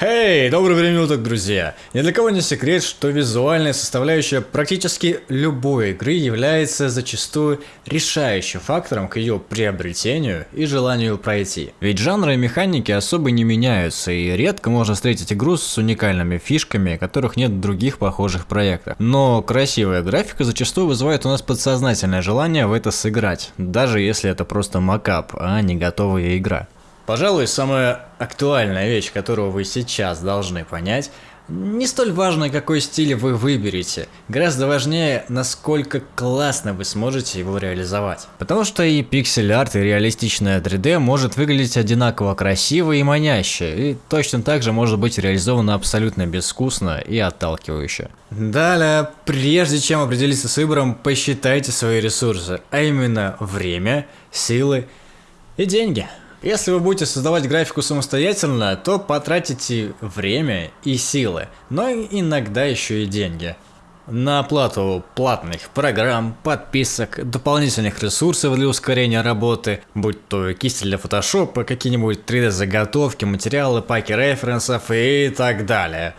Эй, доброго времени уток, друзья! Ни для кого не секрет, что визуальная составляющая практически любой игры является зачастую решающим фактором к ее приобретению и желанию пройти. Ведь жанры и механики особо не меняются, и редко можно встретить игру с уникальными фишками, которых нет в других похожих проектах. Но красивая графика зачастую вызывает у нас подсознательное желание в это сыграть, даже если это просто макап, а не готовая игра. Пожалуй, самая актуальная вещь, которую вы сейчас должны понять, не столь важно, какой стиль вы выберете, гораздо важнее, насколько классно вы сможете его реализовать. Потому что и пиксель-арт, и реалистичное 3D может выглядеть одинаково красиво и маняще, и точно так же может быть реализовано абсолютно безвкусно и отталкивающе. Далее, прежде чем определиться с выбором, посчитайте свои ресурсы, а именно время, силы и деньги. Если вы будете создавать графику самостоятельно, то потратите время и силы, но иногда еще и деньги. На оплату платных программ, подписок, дополнительных ресурсов для ускорения работы, будь то кисти для фотошопа, какие-нибудь 3D заготовки, материалы, паки референсов и так далее.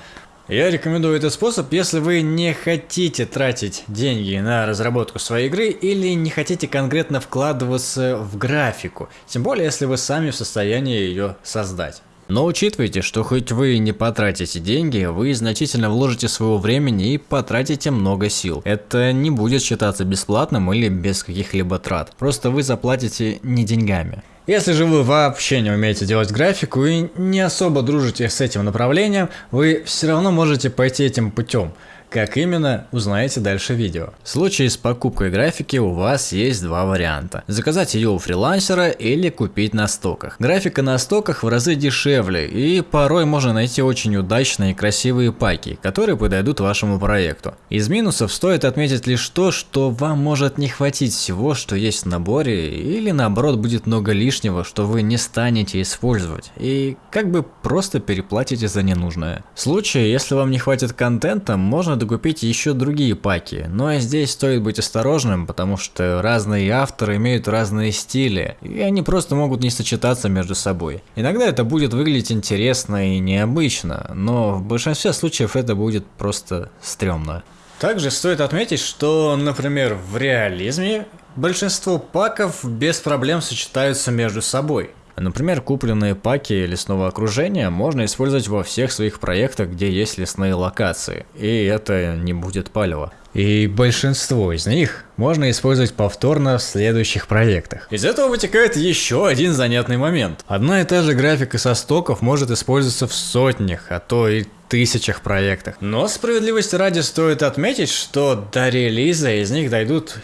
Я рекомендую этот способ, если вы не хотите тратить деньги на разработку своей игры или не хотите конкретно вкладываться в графику, тем более если вы сами в состоянии ее создать. Но учитывайте, что хоть вы не потратите деньги, вы значительно вложите своего времени и потратите много сил. Это не будет считаться бесплатным или без каких-либо трат. Просто вы заплатите не деньгами. Если же вы вообще не умеете делать графику и не особо дружите с этим направлением, вы все равно можете пойти этим путем. Как именно, узнаете дальше видео. В случае с покупкой графики у вас есть два варианта. Заказать ее у фрилансера или купить на стоках. Графика на стоках в разы дешевле и порой можно найти очень удачные и красивые паки, которые подойдут вашему проекту. Из минусов стоит отметить лишь то, что вам может не хватить всего, что есть в наборе, или наоборот будет много лишнего, что вы не станете использовать, и как бы просто переплатите за ненужное. В случае, если вам не хватит контента, можно докупить еще другие паки, но здесь стоит быть осторожным, потому что разные авторы имеют разные стили, и они просто могут не сочетаться между собой. Иногда это будет выглядеть интересно и необычно, но в большинстве случаев это будет просто стрёмно. Также стоит отметить, что, например, в реализме большинство паков без проблем сочетаются между собой. Например, купленные паки лесного окружения можно использовать во всех своих проектах, где есть лесные локации, и это не будет палево. И большинство из них можно использовать повторно в следующих проектах. Из этого вытекает еще один занятный момент. Одна и та же графика со стоков может использоваться в сотнях, а то и тысячах проектах. Но справедливости ради стоит отметить, что до релиза из них дойдут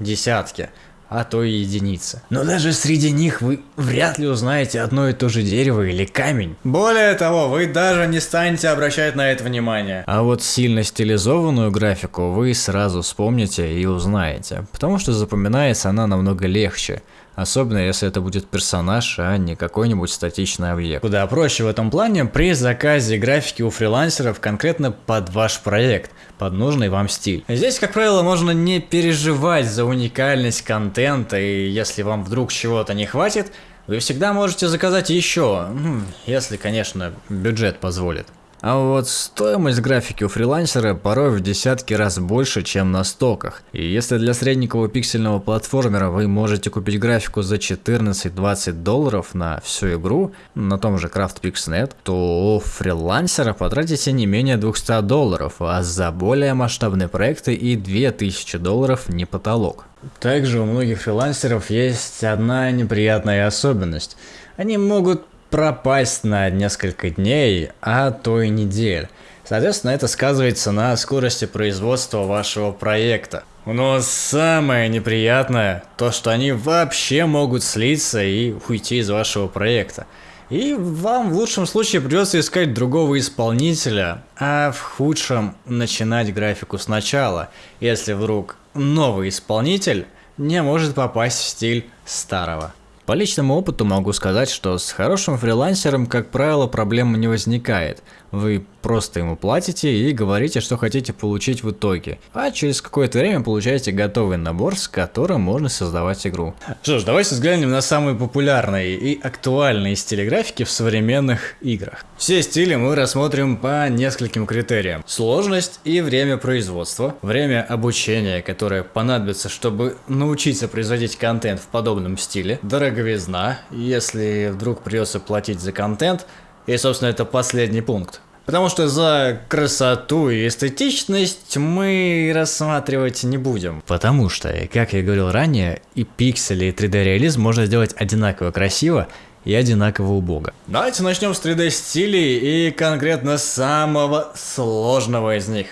десятки а то и единицы. Но даже среди них вы вряд ли узнаете одно и то же дерево или камень. Более того, вы даже не станете обращать на это внимание. А вот сильно стилизованную графику вы сразу вспомните и узнаете, потому что запоминается она намного легче. Особенно если это будет персонаж, а не какой-нибудь статичный объект. Куда проще в этом плане при заказе графики у фрилансеров конкретно под ваш проект, под нужный вам стиль. Здесь, как правило, можно не переживать за уникальность контента, и если вам вдруг чего-то не хватит, вы всегда можете заказать еще, ну, если, конечно, бюджет позволит. А вот стоимость графики у фрилансера порой в десятки раз больше, чем на стоках. И если для средненького пиксельного платформера вы можете купить графику за 14-20 долларов на всю игру, на том же CraftPixNet, то у фрилансера потратите не менее 200 долларов, а за более масштабные проекты и 2000 долларов не потолок. Также у многих фрилансеров есть одна неприятная особенность. Они могут пропасть на несколько дней, а то и недель. Соответственно, это сказывается на скорости производства вашего проекта. Но самое неприятное, то что они вообще могут слиться и уйти из вашего проекта. И вам в лучшем случае придется искать другого исполнителя, а в худшем начинать графику сначала, если вдруг новый исполнитель не может попасть в стиль старого. По личному опыту могу сказать, что с хорошим фрилансером, как правило, проблем не возникает. Вы просто ему платите и говорите, что хотите получить в итоге. А через какое-то время получаете готовый набор, с которым можно создавать игру. Что ж, давайте взглянем на самые популярные и актуальные стили графики в современных играх. Все стили мы рассмотрим по нескольким критериям. Сложность и время производства, время обучения, которое понадобится, чтобы научиться производить контент в подобном стиле, дороговизна, если вдруг придется платить за контент, и, собственно, это последний пункт. Потому что за красоту и эстетичность мы рассматривать не будем. Потому что, как я говорил ранее, и пиксели, и 3D-реализм можно сделать одинаково красиво и одинаково убого. Давайте начнем с 3D стилей и конкретно самого сложного из них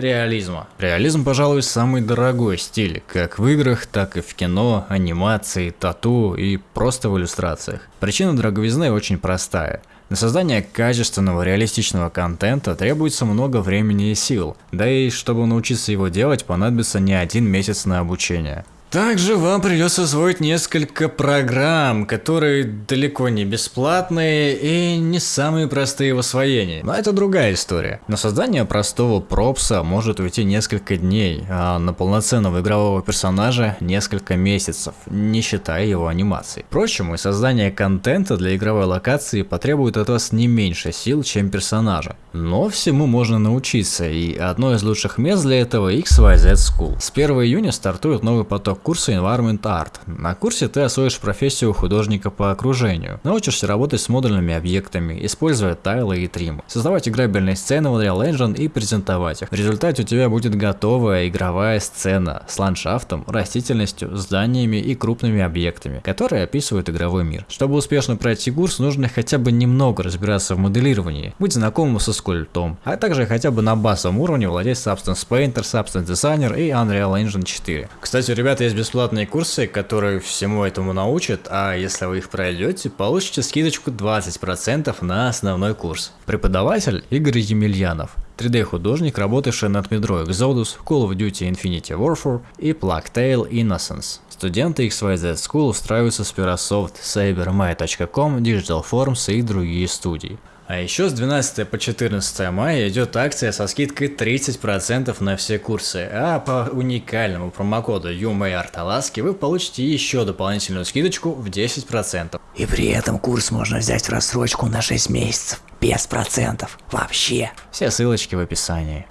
реализма. Реализм, пожалуй, самый дорогой стиль, как в играх, так и в кино, анимации, тату и просто в иллюстрациях. Причина дороговизны очень простая. На создание качественного реалистичного контента требуется много времени и сил, да и чтобы научиться его делать понадобится не один месяц на обучение. Также вам придется освоить несколько программ, которые далеко не бесплатные и не самые простые в освоении. Но это другая история. На создание простого пропса может уйти несколько дней, а на полноценного игрового персонажа несколько месяцев, не считая его анимации. Впрочем, и создание контента для игровой локации потребует от вас не меньше сил, чем персонажа. Но всему можно научиться, и одно из лучших мест для этого XYZ School. С 1 июня стартует новый поток курса Environment Art. На курсе ты освоишь профессию художника по окружению, научишься работать с модульными объектами, используя тайлы и тримы, создавать играбельные сцены в Unreal Engine и презентовать их. В результате у тебя будет готовая игровая сцена с ландшафтом, растительностью, зданиями и крупными объектами, которые описывают игровой мир. Чтобы успешно пройти курс, нужно хотя бы немного разбираться в моделировании, быть знакомым со скульптом, а также хотя бы на базовом уровне владеть Substance Painter, Substance Designer и Unreal Engine 4. Кстати, ребята, есть бесплатные курсы, которые всему этому научат, а если вы их пройдете, получите скидочку 20% на основной курс. Преподаватель Игорь Емельянов. 3D-художник, работавший над Metro Exodus, Call of Duty Infinity Warfare и Plague Innocence. Студенты XYZ School устраиваются с Pirasoft, CyberMay.com, Digital Forms и другие студии. А еще с 12 по 14 мая идет акция со скидкой 30% на все курсы, а по уникальному промокоду UMARTALASKI вы получите еще дополнительную скидочку в 10%. И при этом курс можно взять в рассрочку на 6 месяцев, без процентов, вообще. Все ссылочки в описании.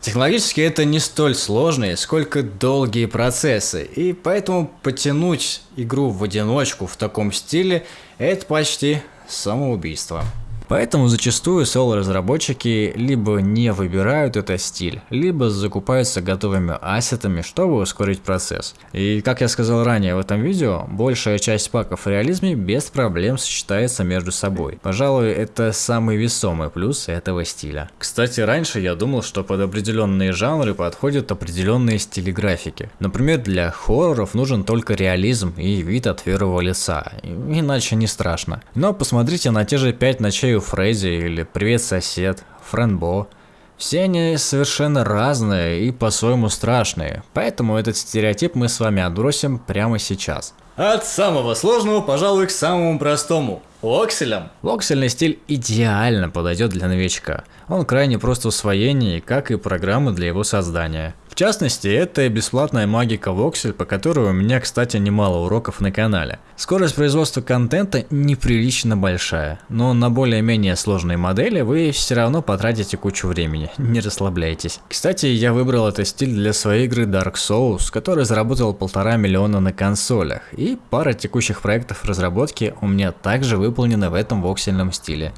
Технологически это не столь сложные, сколько долгие процессы, и поэтому потянуть игру в одиночку в таком стиле – это почти самоубийство. Поэтому зачастую соло-разработчики либо не выбирают этот стиль, либо закупаются готовыми ассетами, чтобы ускорить процесс. И как я сказал ранее в этом видео, большая часть паков в реализме без проблем сочетается между собой. Пожалуй, это самый весомый плюс этого стиля. Кстати, раньше я думал, что под определенные жанры подходят определенные стили графики. Например, для хорроров нужен только реализм и вид от первого лица, иначе не страшно. Но посмотрите на те же 5 ночей у Фредди или Привет сосед, Френбо. Все они совершенно разные и по-своему страшные, поэтому этот стереотип мы с вами отбросим прямо сейчас. От самого сложного, пожалуй, к самому простому. Вокселем. Воксельный стиль идеально подойдет для новичка. Он крайне прост в усвоении, как и программы для его создания. В частности, это бесплатная магика Voxel, по которой у меня, кстати, немало уроков на канале. Скорость производства контента неприлично большая, но на более-менее сложные модели вы все равно потратите кучу времени, не расслабляйтесь. Кстати, я выбрал этот стиль для своей игры Dark Souls, который заработал полтора миллиона на консолях, и пара текущих проектов разработки у меня также выполнена в этом воксельном стиле.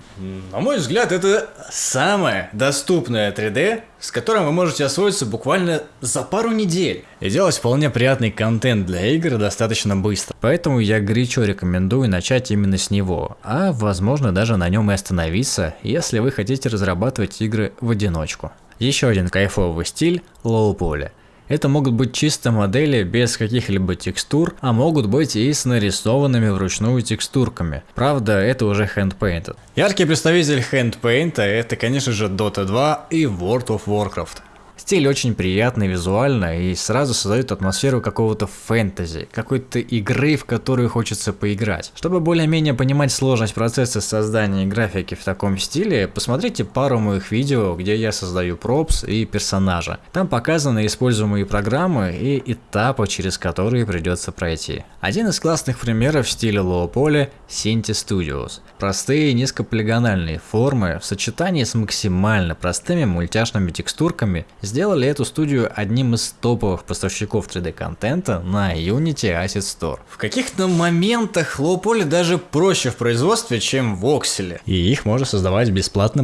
На мой взгляд, это самое доступное 3D, с которым вы можете освоиться буквально за пару недель. И делать вполне приятный контент для игр достаточно быстро. Поэтому я горячо рекомендую начать именно с него, а возможно даже на нем и остановиться, если вы хотите разрабатывать игры в одиночку. Еще один кайфовый стиль – лоу-поли. Это могут быть чисто модели без каких-либо текстур, а могут быть и с нарисованными вручную текстурками. Правда, это уже handpainted. Яркий представитель handpaint это, конечно же, Dota 2 и World of Warcraft. Стиль очень приятный визуально и сразу создает атмосферу какого-то фэнтези, какой-то игры, в которую хочется поиграть. Чтобы более-менее понимать сложность процесса создания графики в таком стиле, посмотрите пару моих видео, где я создаю пропс и персонажа. Там показаны используемые программы и этапы, через которые придется пройти. Один из классных примеров в стиле Poly – Cinti Studios. Простые низкополигональные формы в сочетании с максимально простыми мультяшными текстурками сделали эту студию одним из топовых поставщиков 3D контента на Unity Asset Store. В каких-то моментах Poly даже проще в производстве, чем в Voxel, и их можно создавать в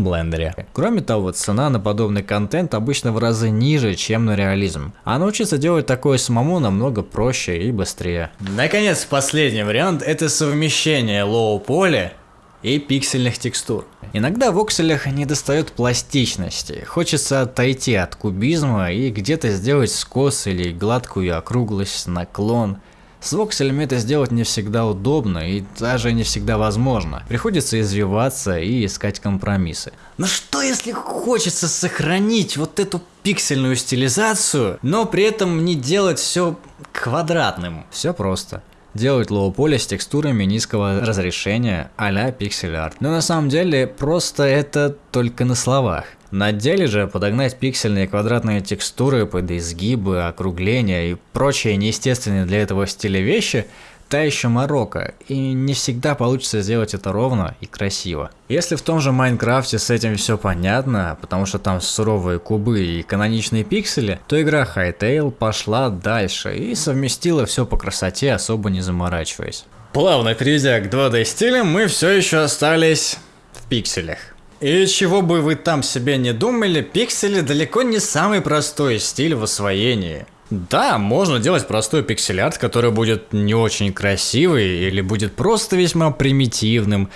блендере. Кроме того, цена на подобный контент обычно в разы ниже, чем на реализм, а научиться делать такое самому намного проще и быстрее. Наконец, последний вариант это совмещение Poly и пиксельных текстур. Иногда в окселях не достает пластичности, хочется отойти от кубизма и где-то сделать скос или гладкую округлость, наклон. С вокселями это сделать не всегда удобно и даже не всегда возможно. Приходится извиваться и искать компромиссы. Но что если хочется сохранить вот эту пиксельную стилизацию, но при этом не делать все квадратным? Все просто делать low poly с текстурами низкого разрешения а-ля pixel art. Но на самом деле просто это только на словах. На деле же подогнать пиксельные квадратные текстуры под изгибы, округления и прочие неестественные для этого стиля вещи – та еще морока, и не всегда получится сделать это ровно и красиво. Если в том же Майнкрафте с этим все понятно, потому что там суровые кубы и каноничные пиксели, то игра Hytale пошла дальше и совместила все по красоте, особо не заморачиваясь. Плавно перейдя к 2D стилям, мы все еще остались в пикселях. И чего бы вы там себе не думали, пиксели далеко не самый простой стиль в освоении. Да, можно делать простой пиксель-арт, который будет не очень красивый или будет просто весьма примитивным.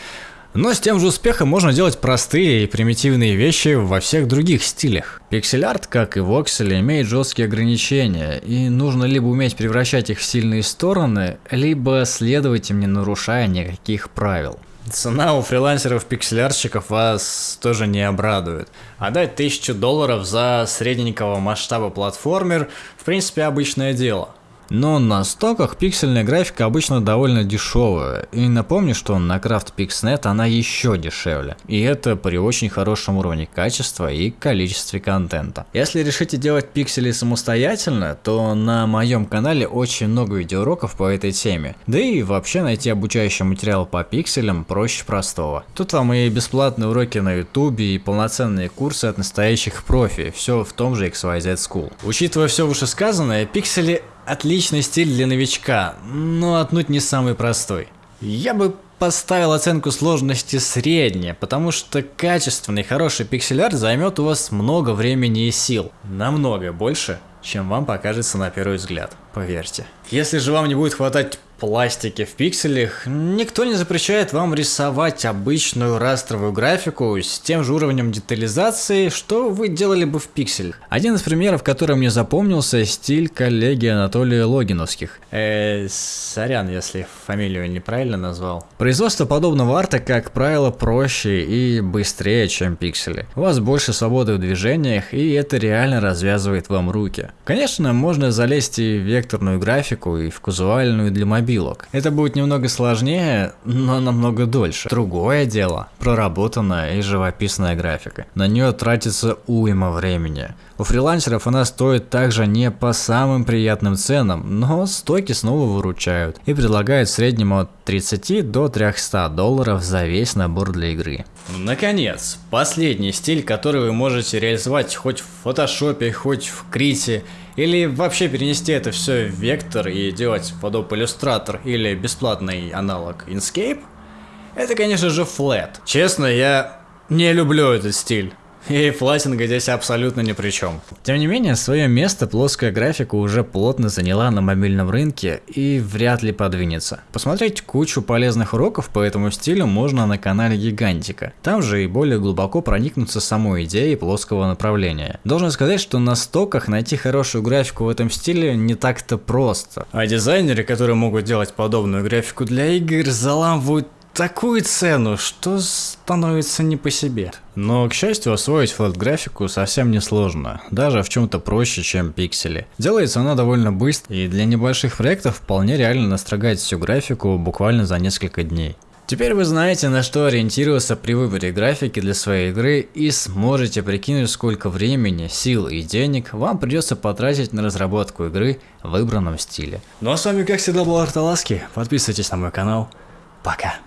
Но с тем же успехом можно делать простые и примитивные вещи во всех других стилях. Пиксель-арт, как и воксель, имеет жесткие ограничения, и нужно либо уметь превращать их в сильные стороны, либо следовать им не нарушая никаких правил. Цена у фрилансеров-пикселярщиков вас тоже не обрадует. Отдать тысячу долларов за средненького масштаба платформер в принципе обычное дело. Но на стоках пиксельная графика обычно довольно дешевая, и напомню, что на CraftPixNet она еще дешевле, и это при очень хорошем уровне качества и количестве контента. Если решите делать пиксели самостоятельно, то на моем канале очень много видеоуроков по этой теме, да и вообще найти обучающий материал по пикселям проще простого. Тут вам и бесплатные уроки на ютубе, и полноценные курсы от настоящих профи, все в том же XYZ School. Учитывая все вышесказанное, пиксели Отличный стиль для новичка, но отнюдь не самый простой. Я бы поставил оценку сложности средняя, потому что качественный хороший пиксель-арт займет у вас много времени и сил. Намного больше, чем вам покажется на первый взгляд, поверьте. Если же вам не будет хватать пластике в пикселях, никто не запрещает вам рисовать обычную растровую графику с тем же уровнем детализации, что вы делали бы в пикселях. Один из примеров, который мне запомнился, стиль коллеги Анатолия Логиновских. Э, сорян, если фамилию неправильно назвал. Производство подобного арта, как правило, проще и быстрее, чем пиксели. У вас больше свободы в движениях, и это реально развязывает вам руки. Конечно, можно залезть и в векторную графику, и в казуальную для мобильных мобилок. Это будет немного сложнее, но намного дольше. Другое дело – проработанная и живописная графика. На нее тратится уйма времени. У фрилансеров она стоит также не по самым приятным ценам, но стойки снова выручают и предлагают в среднем от 30 до 300 долларов за весь набор для игры. Наконец, последний стиль, который вы можете реализовать хоть в фотошопе, хоть в крите, или вообще перенести это все в вектор и делать под Adobe Illustrator или бесплатный аналог Inkscape, это конечно же Flat. Честно, я не люблю этот стиль. И флатинга здесь абсолютно ни при чем. Тем не менее, свое место плоская графика уже плотно заняла на мобильном рынке и вряд ли подвинется. Посмотреть кучу полезных уроков по этому стилю можно на канале Гигантика. Там же и более глубоко проникнуться самой идеей плоского направления. Должен сказать, что на стоках найти хорошую графику в этом стиле не так-то просто. А дизайнеры, которые могут делать подобную графику для игр, заламывают такую цену, что становится не по себе. Но, к счастью, освоить флот-графику совсем не сложно, даже в чем-то проще, чем пиксели. Делается она довольно быстро, и для небольших проектов вполне реально настрогать всю графику буквально за несколько дней. Теперь вы знаете, на что ориентироваться при выборе графики для своей игры и сможете прикинуть, сколько времени, сил и денег вам придется потратить на разработку игры в выбранном стиле. Ну а с вами, как всегда, был Арталаски. Подписывайтесь на мой канал. Пока.